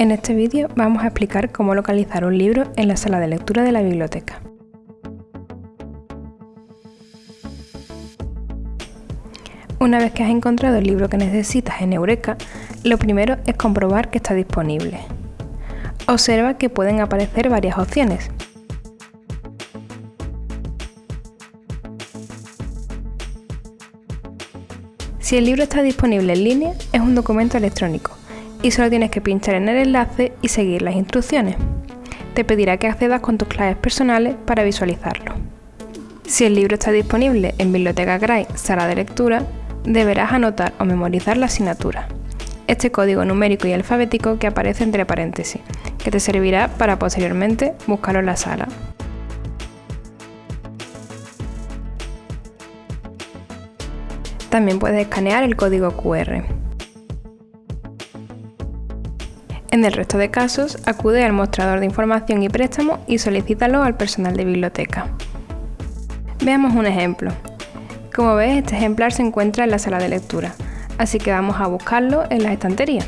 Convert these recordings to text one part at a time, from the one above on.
En este vídeo vamos a explicar cómo localizar un libro en la sala de lectura de la biblioteca. Una vez que has encontrado el libro que necesitas en Eureka, lo primero es comprobar que está disponible. Observa que pueden aparecer varias opciones. Si el libro está disponible en línea, es un documento electrónico y solo tienes que pinchar en el enlace y seguir las instrucciones. Te pedirá que accedas con tus claves personales para visualizarlo. Si el libro está disponible en Biblioteca Gray, sala de lectura, deberás anotar o memorizar la asignatura. Este código numérico y alfabético que aparece entre paréntesis, que te servirá para posteriormente buscarlo en la sala. También puedes escanear el código QR. En el resto de casos, acude al mostrador de información y préstamo y solicítalo al personal de biblioteca. Veamos un ejemplo. Como ves, este ejemplar se encuentra en la sala de lectura, así que vamos a buscarlo en las estanterías.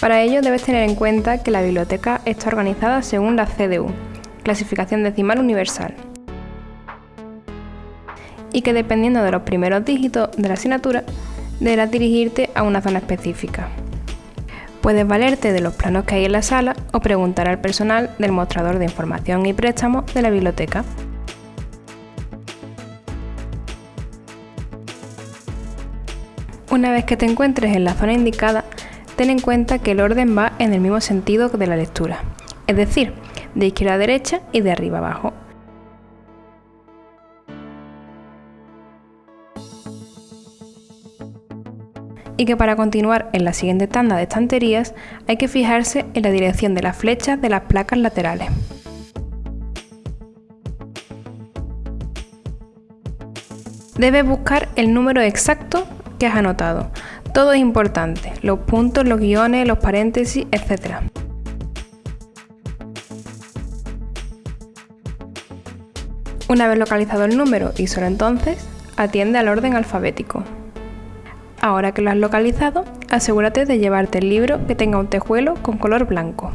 Para ello debes tener en cuenta que la biblioteca está organizada según la CDU, Clasificación Decimal Universal, y que dependiendo de los primeros dígitos de la asignatura, deberás dirigirte a una zona específica. Puedes valerte de los planos que hay en la sala o preguntar al personal del mostrador de información y préstamos de la biblioteca. Una vez que te encuentres en la zona indicada, ten en cuenta que el orden va en el mismo sentido de la lectura, es decir, de izquierda a derecha y de arriba a abajo. Y que para continuar en la siguiente tanda de estanterías hay que fijarse en la dirección de las flechas de las placas laterales. Debes buscar el número exacto que has anotado. Todo es importante, los puntos, los guiones, los paréntesis, etc. Una vez localizado el número y solo entonces, atiende al orden alfabético. Ahora que lo has localizado, asegúrate de llevarte el libro que tenga un tejuelo con color blanco.